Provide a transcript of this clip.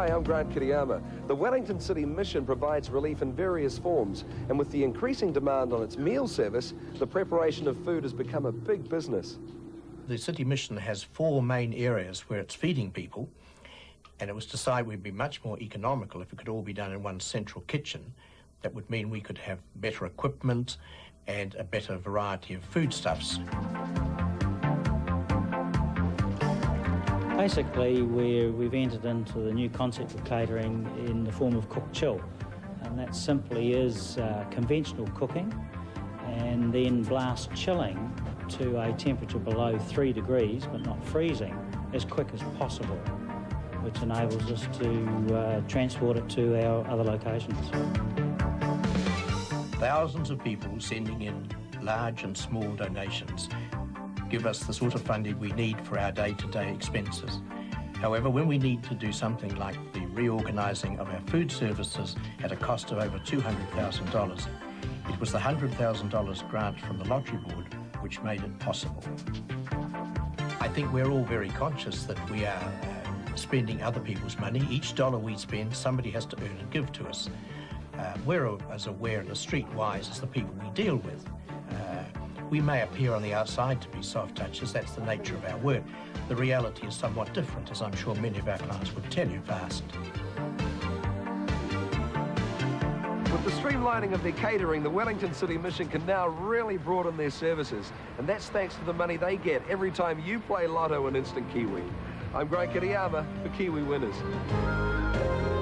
Hi, I'm Grant Kereama. The Wellington City Mission provides relief in various forms, and with the increasing demand on its meal service, the preparation of food has become a big business. The City Mission has four main areas where it's feeding people, and it was decided we'd be much more economical if it could all be done in one central kitchen. That would mean we could have better equipment and a better variety of foodstuffs. Basically, we we've entered into the new concept of catering in the form of cook chill, and that simply is uh, conventional cooking and then blast chilling to a temperature below three degrees, but not freezing, as quick as possible, which enables us to uh, transport it to our other locations. Thousands of people sending in large and small donations give us the sort of funding we need for our day-to-day expenses. However, when we need to do something like the reorganising of our food services at a cost of over $200,000, it was the $100,000 grant from the Lottery Board which made it possible. I think we're all very conscious that we are uh, spending other people's money. Each dollar we spend, somebody has to earn and give to us. Uh, we're as aware and as streetwise as the people we deal with. We may appear on the outside to be soft touches, that's the nature of our work. The reality is somewhat different, as I'm sure many of our clients would tell you if asked. With the streamlining of their catering, the Wellington City Mission can now really broaden their services, and that's thanks to the money they get every time you play Lotto and Instant Kiwi. I'm Grant Kereama for Kiwi Winners.